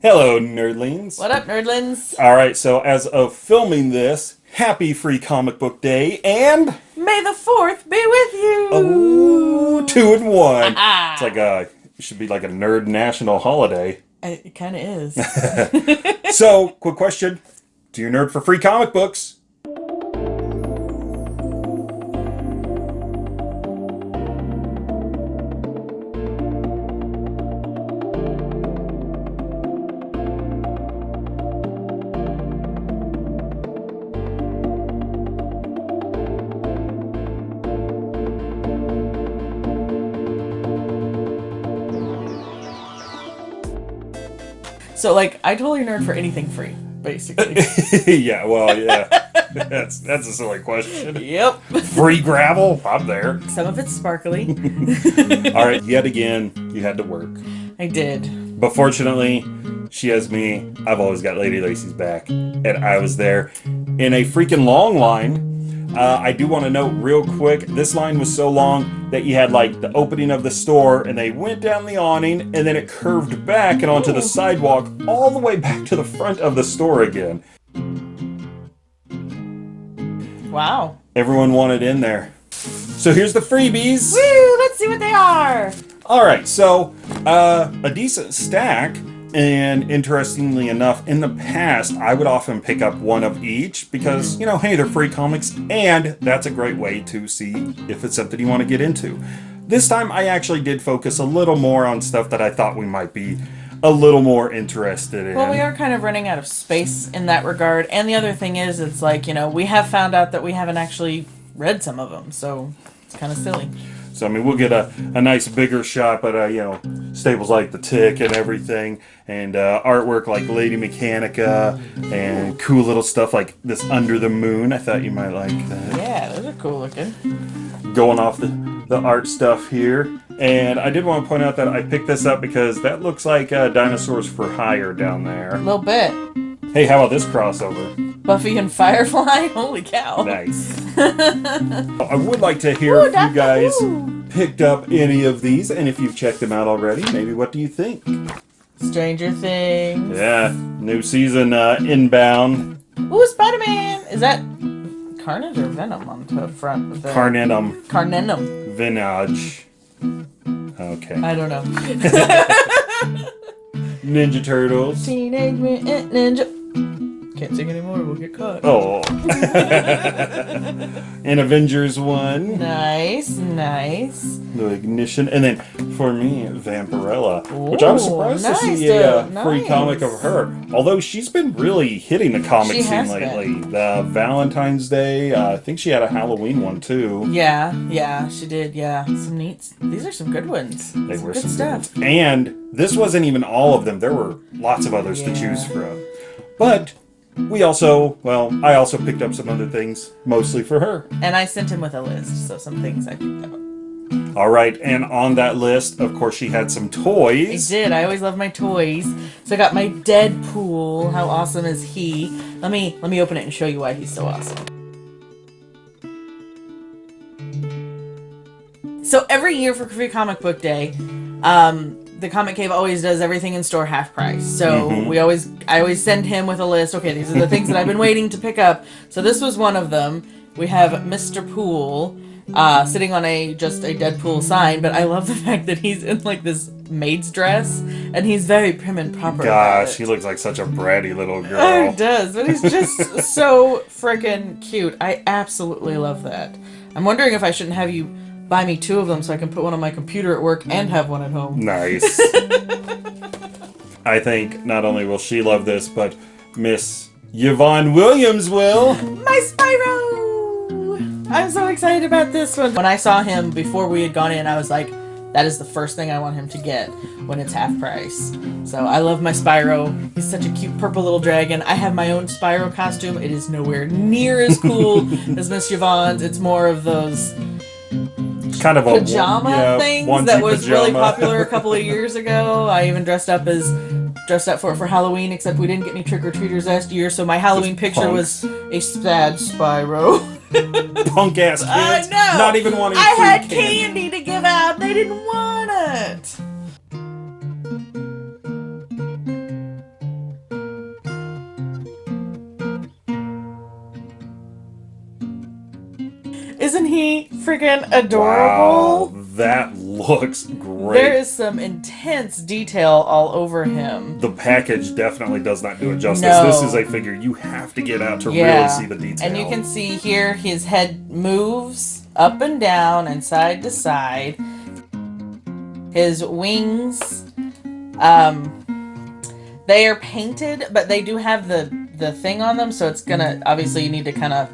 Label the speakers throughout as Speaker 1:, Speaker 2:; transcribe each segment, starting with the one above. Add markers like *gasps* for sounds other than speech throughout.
Speaker 1: Hello, nerdlings.
Speaker 2: What up, nerdlings?
Speaker 1: All right, so as of filming this, happy Free Comic Book Day, and
Speaker 2: May the Fourth be with you.
Speaker 1: oh, two and one. it's like a it should be like a nerd national holiday.
Speaker 2: It kind of is. *laughs*
Speaker 1: So, quick question: Do you nerd for free comic books?
Speaker 2: So, like, I totally nerd for anything free, basically. *laughs*
Speaker 1: yeah, well, yeah. that's that's a silly question.
Speaker 2: yep.
Speaker 1: Free gravel? I'm there.
Speaker 2: Some of it's sparkly. *laughs*
Speaker 1: All right, yet again, you had to work.
Speaker 2: I did.
Speaker 1: But fortunately, she has me. I've always got Lady Lacy's back. And I was there in a freaking long line. Uh, I do want to note real quick this line was so long that you had like the opening of the store and they went down the awning and then it curved back and onto the sidewalk all the way back to the front of the store again.
Speaker 2: Wow.
Speaker 1: Everyone wanted in there. So here's the freebies.
Speaker 2: Woo! Let's see what they are.
Speaker 1: All right, so uh, a decent stack, and interestingly enough, in the past, I would often pick up one of each because, you know, hey, they're free comics, and that's a great way to see if it's something you want to get into. This time, I actually did focus a little more on stuff that I thought we might be a little more interested in.
Speaker 2: Well, we are kind of running out of space in that regard. And the other thing is, it's like, you know, we have found out that we haven't actually read some of them. So it's kind of silly.
Speaker 1: So I mean, we'll get a, a nice bigger shot, but uh, you know, staples like the Tick and everything, and uh, artwork like Lady Mechanika, and cool little stuff like this Under the Moon. I thought you might like that.
Speaker 2: Yeah, those are cool looking.
Speaker 1: Going off the the art stuff here, and I did want to point out that I picked this up because that looks like uh, Dinosaurs for Hire down there.
Speaker 2: A little bit.
Speaker 1: Hey, how about this crossover?
Speaker 2: Buffy and Firefly? *laughs* Holy cow.
Speaker 1: Nice. *laughs* I would like to hear
Speaker 2: Ooh,
Speaker 1: if you guys
Speaker 2: Who.
Speaker 1: picked up any of these, and if you've checked them out already, maybe what do you think?
Speaker 2: Stranger Things.
Speaker 1: Yeah, new season uh, inbound.
Speaker 2: Ooh, Spider Man! Is that Carnage or Venom on the front of the.
Speaker 1: Carnenum
Speaker 2: Carnenum.
Speaker 1: Vinage. Okay.
Speaker 2: I don't know. *laughs*
Speaker 1: Ninja Turtles.
Speaker 2: Teenage Mutant Ninja. Can't sing anymore, we'll get caught.
Speaker 1: Oh. *laughs* and Avengers 1.
Speaker 2: Nice, nice.
Speaker 1: The Ignition. And then for me, Vampirella. which I was
Speaker 2: Ooh,
Speaker 1: surprised to
Speaker 2: nice,
Speaker 1: see a uh,
Speaker 2: dude,
Speaker 1: free
Speaker 2: nice.
Speaker 1: comic of her. Although she's been really hitting the comic
Speaker 2: She
Speaker 1: scene
Speaker 2: has
Speaker 1: lately. The Valentine's Day. Uh, I think she had a Halloween one too.
Speaker 2: Yeah, yeah, she did, yeah. Some neat. These are some good ones.
Speaker 1: They
Speaker 2: some
Speaker 1: were
Speaker 2: good
Speaker 1: some
Speaker 2: stuff.
Speaker 1: good ones. And this wasn't even all of them. There were lots of others to choose from. But we also, well, I also picked up some other things, mostly for her.
Speaker 2: And I sent him with a list, so some things I picked up.
Speaker 1: All right, and on that list, of course, she had some toys.
Speaker 2: I did. I always love my toys. So I got my Deadpool. How awesome is he? Let me let me open it and show you why he's so awesome. So every year for Free Comic Book Day, um, the Comic Cave always does everything in store half price. So we always I always send him with a list. Okay, these are the things that I've been waiting to pick up. So this was one of them. We have Mr. Pool uh, sitting on a just a Deadpool sign, but I love the *laughs* fact that he's in like this maid's dress and he's very prim and proper.
Speaker 1: Gosh, he looks like such a bratty little *laughs*
Speaker 2: Oh,
Speaker 1: girl.
Speaker 2: he does, but he's just *laughs* so freaking cute. I absolutely love that. I'm wondering if I shouldn't have you buy me two of them so I can put one on my computer at work and mm. have one at home.
Speaker 1: Nice. *laughs* I think not only will she love this, but Miss Yvonne Williams will.
Speaker 2: My Spyro! I'm so excited about this one. When I saw him before we had gone in, I was like, that is the first thing I want him to get when it's half price. So I love my Spyro. He's such a cute purple little dragon. I have my own Spyro costume. It is nowhere near as cool *laughs* as Miss Yvonne's. It's more of those
Speaker 1: Kind of a
Speaker 2: pajama
Speaker 1: yeah,
Speaker 2: things that was really popular a *laughs* couple of years ago. I even dressed up as dressed up for it for Halloween, except we didn't get any trick or treaters last year, so my Halloween picture
Speaker 1: punks.
Speaker 2: was a sad Spyro. *laughs*
Speaker 1: Punk ass kids.
Speaker 2: I know.
Speaker 1: Not even wanting
Speaker 2: I had
Speaker 1: candy.
Speaker 2: candy to give out. They didn't want it. Freaking adorable?
Speaker 1: Wow, that looks great.
Speaker 2: There is some intense detail all over him.
Speaker 1: the package definitely does not do it justice.
Speaker 2: No.
Speaker 1: This is a figure you have to get out to
Speaker 2: Yeah.
Speaker 1: really see the detail.
Speaker 2: And you can see here his head moves up and down and side to side. His wings, um, they are painted, but they do have the the thing on them, so it's gonna obviously you need to kind of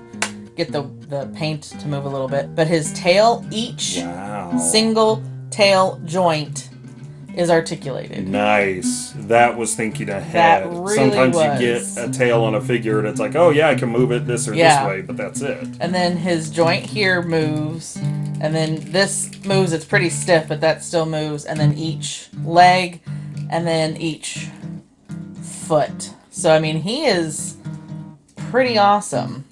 Speaker 2: get the the paint to move a little bit. But his tail, each
Speaker 1: Wow.
Speaker 2: single tail joint is articulated.
Speaker 1: Nice. That was thinking ahead.
Speaker 2: really
Speaker 1: Sometimes
Speaker 2: was.
Speaker 1: you get a tail on a figure and it's like, oh yeah, I can move it this or
Speaker 2: Yeah.
Speaker 1: this way, but that's it.
Speaker 2: And then his joint here moves, and then this moves. It's pretty stiff, but that still moves. And then each leg, and then each foot. So I mean, he is pretty awesome.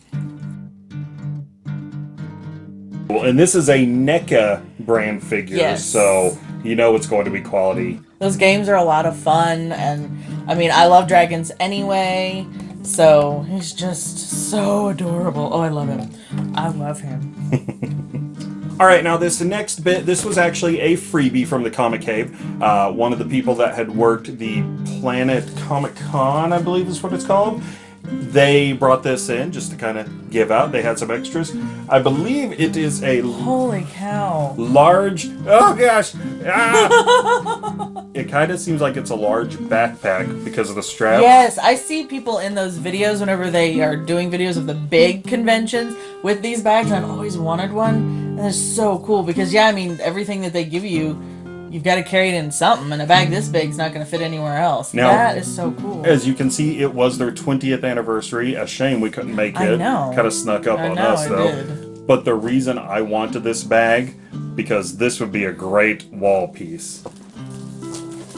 Speaker 1: And this is a NECA brand figure,
Speaker 2: Yes.
Speaker 1: so you know it's going to be quality.
Speaker 2: Those games are a lot of fun, and I mean, I love dragons anyway. So he's just so adorable. Oh, I love him. I love him. *laughs*
Speaker 1: All right, now this next bit, this was actually a freebie from the Comic Cave. Uh, one of the people that had worked the Planet Comic Con, I believe is what it's called. They brought this in just to kind of give out. They had some extras. I believe it is a
Speaker 2: Holy cow!
Speaker 1: large. Oh *laughs* gosh! Ah! it kind of seems like it's a large backpack because of the strap.
Speaker 2: Yes, I see people in those videos whenever they are doing videos of the big conventions with these bags. I've always wanted one, and it's so cool because yeah, I mean everything that they give you, you've got to carry it in something, and a bag this big is not going to fit anywhere else.
Speaker 1: Now-
Speaker 2: that is so cool.
Speaker 1: As you can see, it was their 20th anniversary. A shame we couldn't make
Speaker 2: I
Speaker 1: it.
Speaker 2: know.
Speaker 1: Kind of snuck up
Speaker 2: I
Speaker 1: on
Speaker 2: know,
Speaker 1: us though.
Speaker 2: did.
Speaker 1: But the reason I wanted this bag because this would be a great wall piece.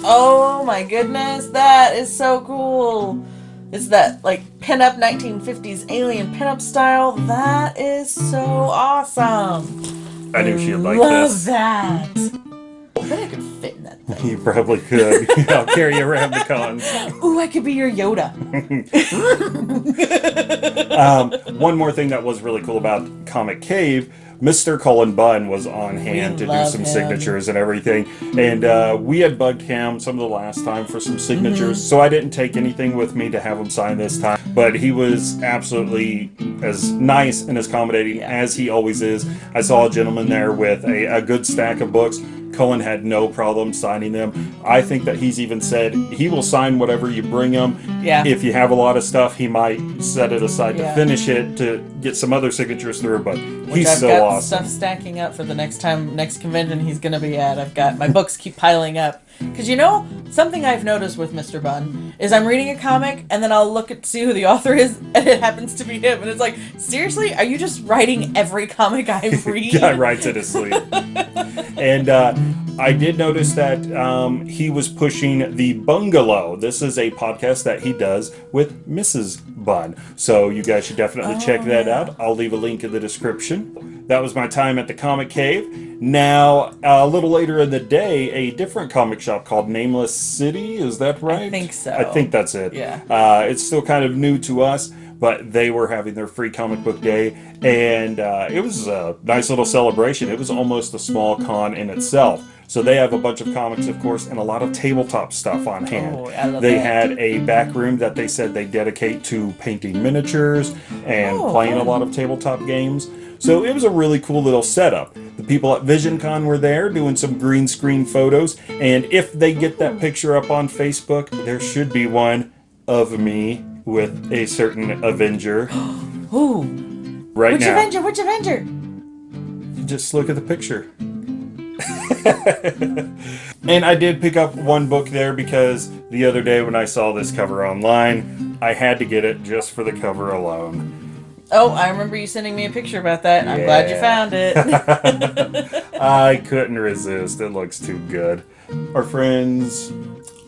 Speaker 2: Oh my goodness, that is so cool. It's that like pinup 1950s alien pinup style. That is so awesome.
Speaker 1: I knew she'd like
Speaker 2: Love
Speaker 1: this.
Speaker 2: that.
Speaker 1: You probably could. *laughs* I'll carry you around the con.
Speaker 2: Ooh, I could be your Yoda. *laughs*
Speaker 1: Um, one more thing that was really cool about Comic Cave, Mr. Cullen Bunn was on hand to do some
Speaker 2: him.
Speaker 1: signatures and everything. And uh, we had bugged him some of the last time for some signatures,
Speaker 2: Mm-hmm.
Speaker 1: so I didn't take anything with me to have him sign this time. But he was absolutely as nice and as accommodating
Speaker 2: Yeah.
Speaker 1: as he always is. I saw a gentleman there with a, a good stack of books. Cullen had no problem signing them. I think that he's even said he will sign whatever you bring him.
Speaker 2: Yeah.
Speaker 1: If you have a lot of stuff, he might set it aside
Speaker 2: Yeah.
Speaker 1: to finish it to get some other signatures through. But
Speaker 2: Which
Speaker 1: he's
Speaker 2: I've
Speaker 1: so
Speaker 2: got
Speaker 1: awesome.
Speaker 2: stuff stacking up for the next time, next convention he's going to be at. I've got my books keep piling up. Because you know, something I've noticed with Mr. Bunn is I'm reading a comic and then I'll look at see who the author is *laughs* and it happens to be him. And it's like, seriously? Are you just writing every comic I *laughs* read?
Speaker 1: Guy writes it asleep. and uh, I did notice that um, he was pushing the Bungalow. This is a podcast that he does with Mrs. Bunn. So you guys should definitely check
Speaker 2: Oh,
Speaker 1: that
Speaker 2: yeah.
Speaker 1: out. I'll leave a link in the description. That was my time at the Comic Cave. Now, a little later in the day, a different comic shop called Nameless City. Is that right?
Speaker 2: I think so.
Speaker 1: I think that's it.
Speaker 2: Yeah.
Speaker 1: Uh, it's still kind of new to us, but they were having their free comic book day, and uh, it was a nice little celebration. It was almost a small con in itself. So they have a bunch of comics, of course, and a lot of tabletop stuff on hand.
Speaker 2: Oh,
Speaker 1: they
Speaker 2: that.
Speaker 1: had a back room that they said they dedicate to painting miniatures and
Speaker 2: Oh,
Speaker 1: playing a lot of tabletop games. So it was a really cool little setup. The people at VisionCon were there doing some green screen photos, and if they get that hmm. picture up on Facebook, there should be one of me with a certain Avenger *gasps*
Speaker 2: Ooh.
Speaker 1: right
Speaker 2: Which
Speaker 1: now.
Speaker 2: Avenger? Which Avenger?
Speaker 1: Just look at the picture. *laughs* and I did pick up one book there because the other day when I saw this cover online, I had to get it just for the cover alone.
Speaker 2: Oh, I remember you sending me a picture about that. and I'm glad you found it. *laughs*
Speaker 1: I couldn't resist. It looks too good. Our friends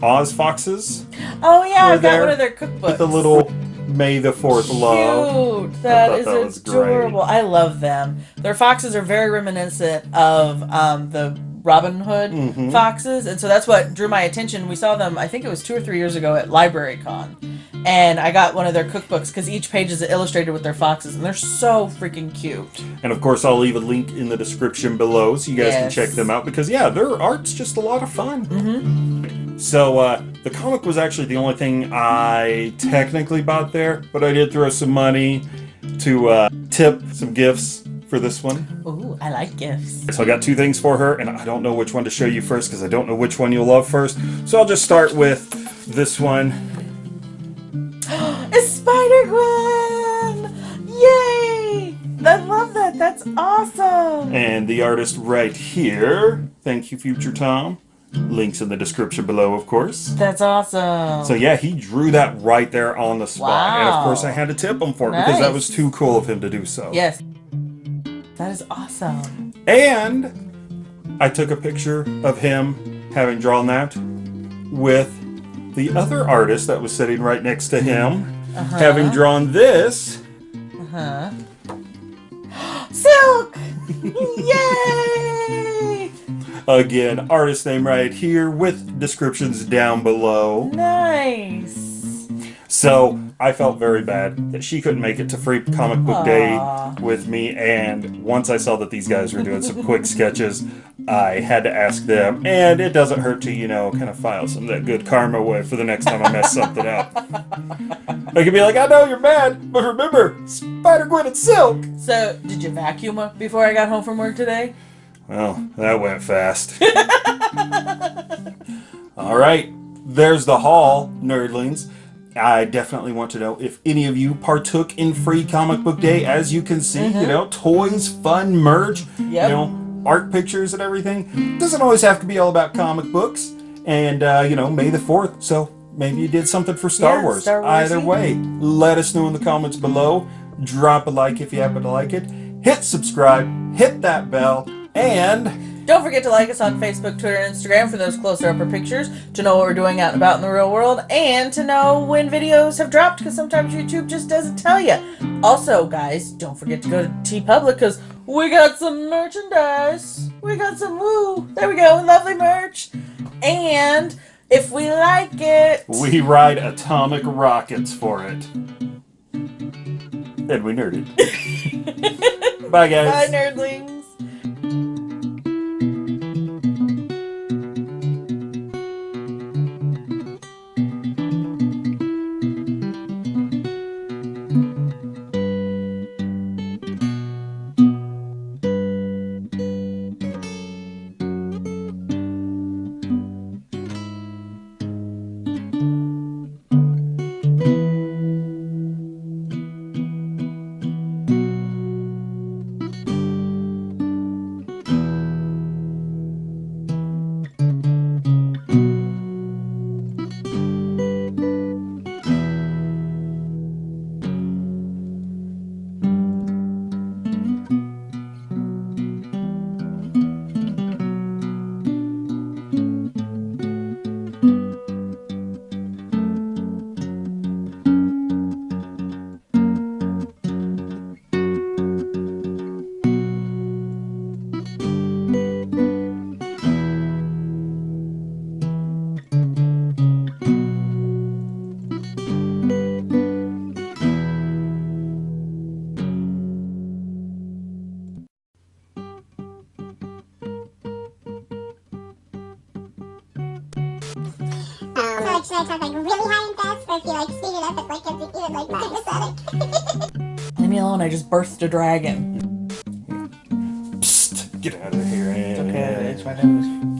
Speaker 1: Oz Foxes
Speaker 2: oh yeah, I've got one of their cookbooks.
Speaker 1: with the little May the Fourth love.
Speaker 2: Cute. That
Speaker 1: thought
Speaker 2: is
Speaker 1: that was great.
Speaker 2: adorable. I love them. Their foxes are very reminiscent of um, the Robin Hood
Speaker 1: Mm-hmm.
Speaker 2: foxes, and so that's what drew my attention. We saw them, I think it was two or three years ago at Library Con, and I got one of their cookbooks because each page is illustrated with their foxes, and they're so freaking cute.
Speaker 1: And of course, I'll leave a link in the description below so you guys can check them out because, yeah, their art's just a lot of fun. Mm-hmm. So, uh, the comic was actually the only thing I technically bought there, but I did throw some money to uh, tip some gifts for this one.
Speaker 2: Ooh, I like gifts.
Speaker 1: So I got two things for her, and I don't know which one to show you first because I don't know which one you'll love first. So I'll just start with this one. *gasps*
Speaker 2: It's Spider Gwen! Yay! I love that. That's awesome.
Speaker 1: And the artist right here. Thank you, Future Tom. Links in the description below, of course.
Speaker 2: That's awesome.
Speaker 1: So yeah, he drew that right there on the spot. And of course I had to tip him for it because that was too cool of him to do so.
Speaker 2: yes. That is awesome.
Speaker 1: And I took a picture of him having drawn that with the other artist that was sitting right next to him
Speaker 2: Uh-huh.
Speaker 1: having drawn this.
Speaker 2: Uh huh? *gasps* Silk! *laughs* Yay!
Speaker 1: Again, artist name right hmm. here with descriptions down below.
Speaker 2: Nice.
Speaker 1: So I felt very bad that she couldn't make it to Free Comic Book
Speaker 2: Aw.
Speaker 1: Day with me. And once I saw that these guys were doing some quick sketches, I had to ask them. And it doesn't hurt to, you know, kind of file some of that good karma away for the next time I mess something up. I could be like, I know you're mad, but remember, Spider Gwen and Silk.
Speaker 2: So, did you vacuum before I got home from work today?
Speaker 1: Well, that went fast. All right, there's the haul, nerdlings. I definitely want to know if any of you partook in Free Comic Book Day. As you can see, you know, toys, fun merch, you know, art pictures and everything. Doesn't always have to be all about comic books. And, uh, you know, May the 4th, so maybe you did something for Star
Speaker 2: Yeah,
Speaker 1: Wars.
Speaker 2: Star
Speaker 1: Either way, let us know in the comments below. Drop a like if you happen to like it. Hit subscribe, hit that bell, and
Speaker 2: Don't forget to like us on Facebook, Twitter, and Instagram for those closer upper pictures to know what we're doing out and about in the real world and to know when videos have dropped because sometimes YouTube just doesn't tell you. Also, guys, don't forget to go to TeePublic because we got some merchandise. We got some woo. There we go, lovely merch. And if we like it,
Speaker 1: we ride atomic rockets for it. And we nerded. *laughs* Bye, guys.
Speaker 2: bye, nerdlings.
Speaker 3: Should I talk like really high and fast, or if you like speed it up, it like gets even like sympathetic?
Speaker 2: Leave me alone, I just burst a dragon.
Speaker 1: Psst, get out of here.
Speaker 2: It's Okay, it's my nose.